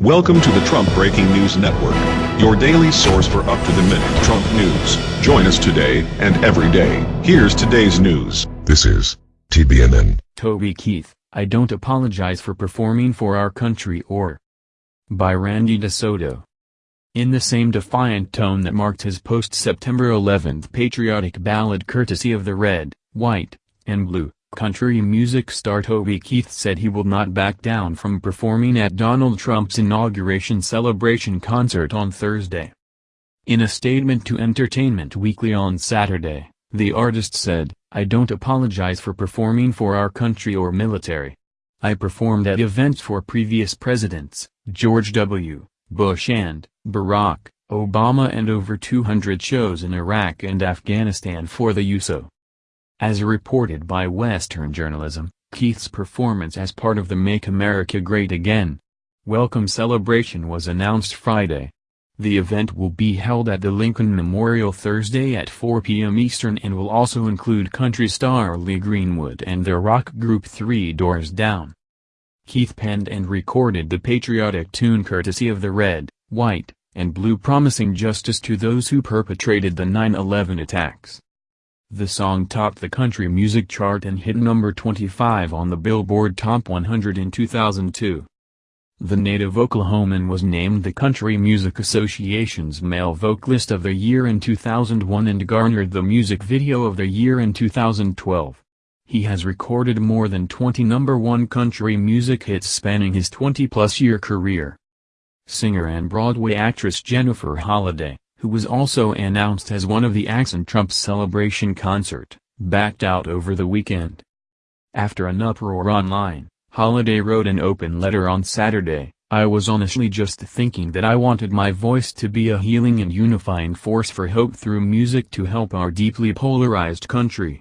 Welcome to the Trump Breaking News Network, your daily source for up-to-the-minute Trump news. Join us today and every day. Here's today's news. This is TBNN. Toby Keith, I don't apologize for performing for our country or by Randy DeSoto. In the same defiant tone that marked his post-September 11th patriotic ballad courtesy of the red, white, and blue, country music star Toby Keith said he will not back down from performing at Donald Trump's inauguration celebration concert on Thursday. In a statement to Entertainment Weekly on Saturday, the artist said, I don't apologize for performing for our country or military. I performed at events for previous presidents, George W. Bush and Barack Obama and over 200 shows in Iraq and Afghanistan for the USO. As reported by Western journalism, Keith's performance as part of the Make America Great Again welcome celebration was announced Friday. The event will be held at the Lincoln Memorial Thursday at 4 p.m. Eastern and will also include country star Lee Greenwood and their rock group Three Doors Down. Keith penned and recorded the patriotic tune courtesy of the Red, White, and Blue promising justice to those who perpetrated the 9-11 attacks. The song topped the country music chart and hit number 25 on the Billboard Top 100 in 2002. The native Oklahoman was named the Country Music Association's Male Vocalist of the Year in 2001 and garnered the Music Video of the Year in 2012. He has recorded more than 20 number one country music hits spanning his 20-plus year career. Singer and Broadway actress Jennifer Holliday, who was also announced as one of the acts in Trump's celebration concert, backed out over the weekend. After an uproar online, Holliday wrote an open letter on Saturday, I was honestly just thinking that I wanted my voice to be a healing and unifying force for hope through music to help our deeply polarized country.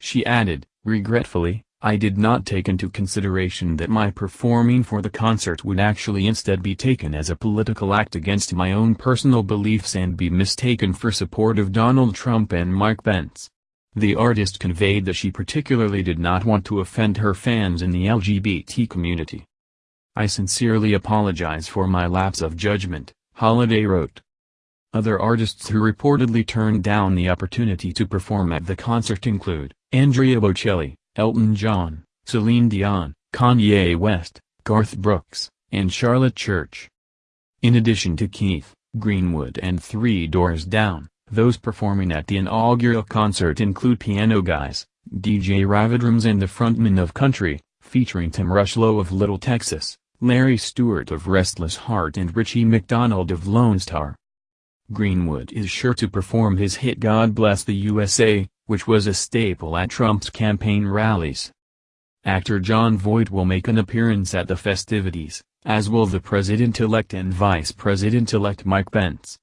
She added, regretfully, I did not take into consideration that my performing for the concert would actually instead be taken as a political act against my own personal beliefs and be mistaken for support of Donald Trump and Mike Pence. The artist conveyed that she particularly did not want to offend her fans in the LGBT community. I sincerely apologize for my lapse of judgment, Holliday wrote. Other artists who reportedly turned down the opportunity to perform at the concert include, Andrea Bocelli, Elton John, Celine Dion, Kanye West, Garth Brooks, and Charlotte Church. In addition to Keith, Greenwood and Three Doors Down, those performing at the inaugural concert include Piano Guys, DJ Ravidrums and the Frontmen of Country, featuring Tim Rushlow of Little Texas, Larry Stewart of Restless Heart and Richie McDonald of Lone Star. Greenwood is sure to perform his hit God Bless the USA, which was a staple at Trump's campaign rallies. Actor Jon Voight will make an appearance at the festivities, as will the President-elect and Vice President-elect Mike Pence.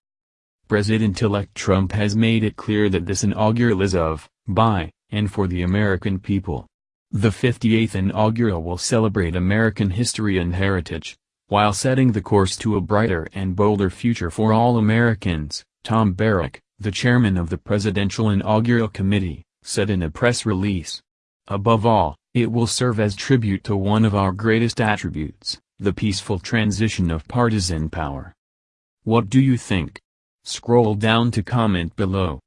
President-elect Trump has made it clear that this inaugural is of, by, and for the American people. The 58th inaugural will celebrate American history and heritage, while setting the course to a brighter and bolder future for all Americans, Tom Barrack, the chairman of the Presidential Inaugural Committee, said in a press release. Above all, it will serve as tribute to one of our greatest attributes, the peaceful transition of partisan power. What do you think? Scroll down to comment below.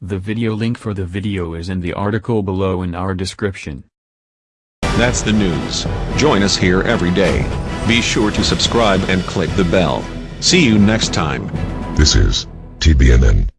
The video link for the video is in the article below in our description. That's the news. Join us here every day. Be sure to subscribe and click the bell. See you next time. This is TBNN.